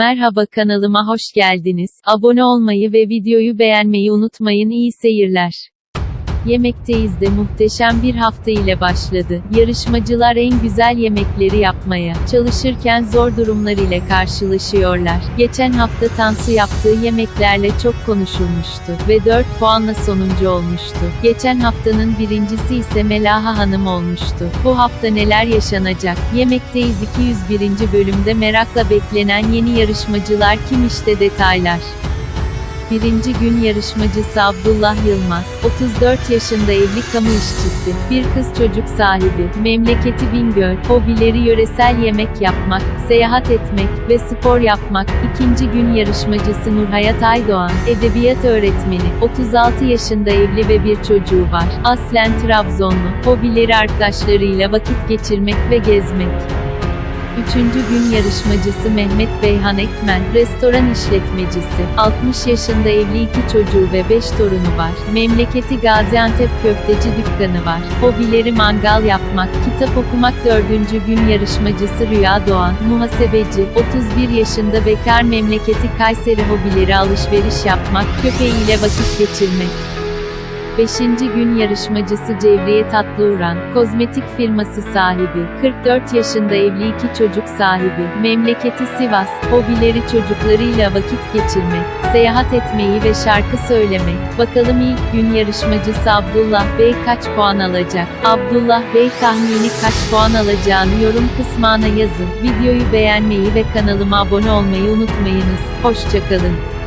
Merhaba kanalıma hoş geldiniz. Abone olmayı ve videoyu beğenmeyi unutmayın. İyi seyirler. Yemekteyiz de muhteşem bir hafta ile başladı. Yarışmacılar en güzel yemekleri yapmaya çalışırken zor durumlar ile karşılaşıyorlar. Geçen hafta Tansu yaptığı yemeklerle çok konuşulmuştu ve 4 puanla sonuncu olmuştu. Geçen haftanın birincisi ise Melaha Hanım olmuştu. Bu hafta neler yaşanacak? Yemekteyiz 201. bölümde merakla beklenen yeni yarışmacılar kim işte detaylar. Birinci gün yarışmacısı Abdullah Yılmaz, 34 yaşında evli kamu işçisi, bir kız çocuk sahibi, memleketi Bingöl, hobileri yöresel yemek yapmak, seyahat etmek ve spor yapmak. İkinci gün yarışmacısı Nurhayat Aydoğan, edebiyat öğretmeni, 36 yaşında evli ve bir çocuğu var. Aslen Trabzonlu, hobileri arkadaşlarıyla vakit geçirmek ve gezmek. Üçüncü gün yarışmacısı Mehmet Beyhan Ekmen, restoran işletmecisi, 60 yaşında evli iki çocuğu ve 5 torunu var. Memleketi Gaziantep köfteci dükkanı var. Hobileri mangal yapmak, kitap okumak. Dördüncü gün yarışmacısı Rüya Doğan, muhasebeci, 31 yaşında bekar memleketi Kayseri hobileri alışveriş yapmak, köpeğiyle vakit geçirmek. 5. gün yarışmacısı Cevriye Tatlıuran, kozmetik firması sahibi, 44 yaşında evli iki çocuk sahibi, memleketi Sivas, hobileri çocuklarıyla vakit geçirmek, seyahat etmeyi ve şarkı söylemek. Bakalım ilk gün yarışmacısı Abdullah Bey kaç puan alacak? Abdullah Bey tahmini kaç puan alacağını yorum kısmına yazın. Videoyu beğenmeyi ve kanalıma abone olmayı unutmayınız. Hoşçakalın.